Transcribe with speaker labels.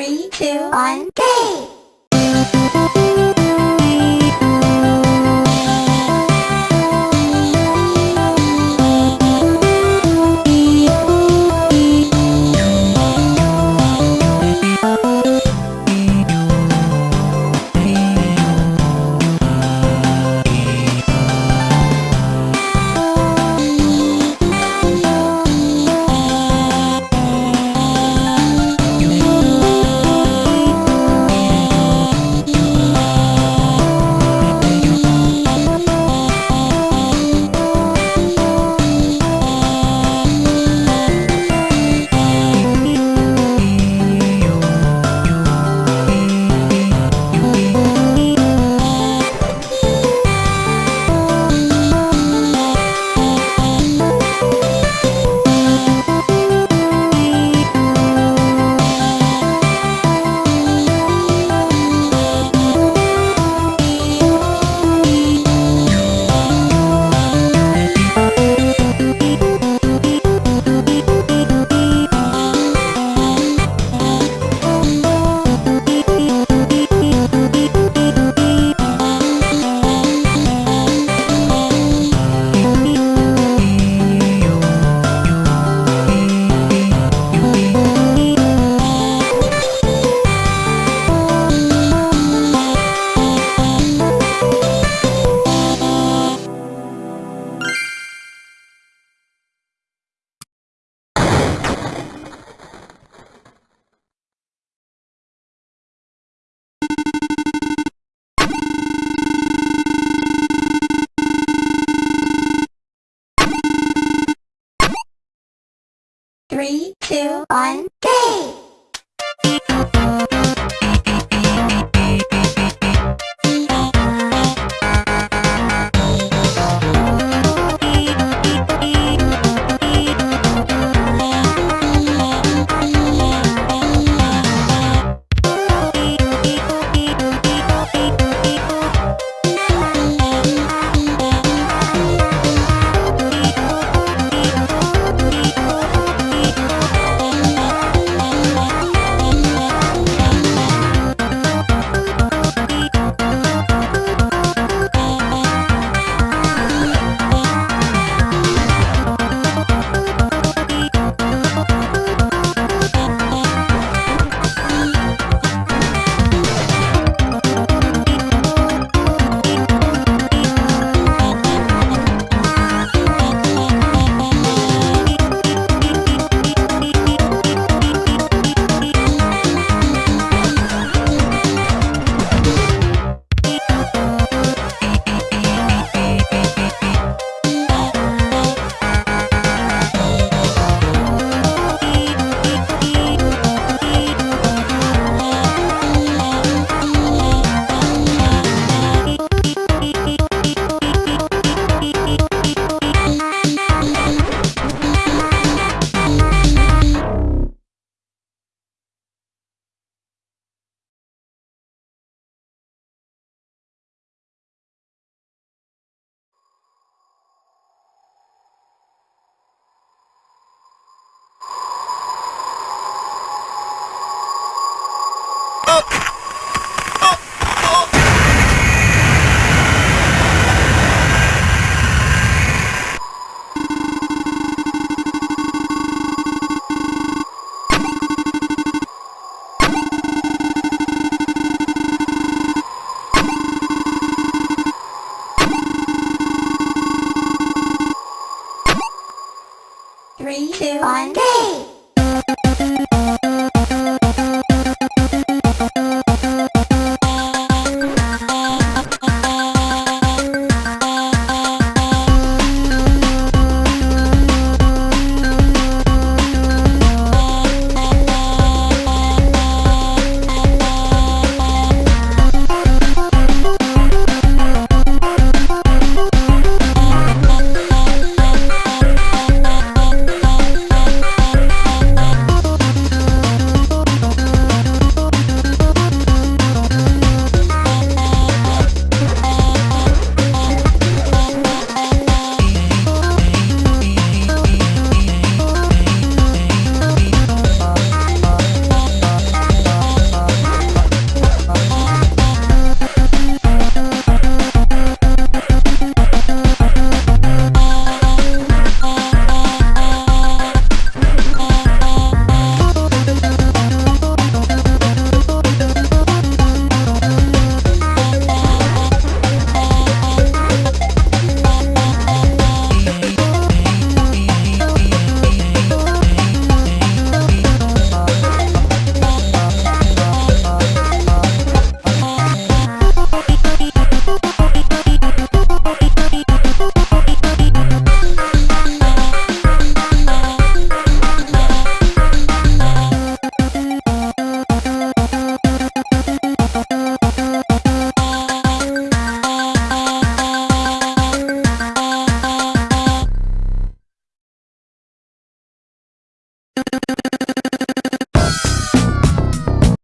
Speaker 1: Three, two, one, go! Hey! ¡Pum!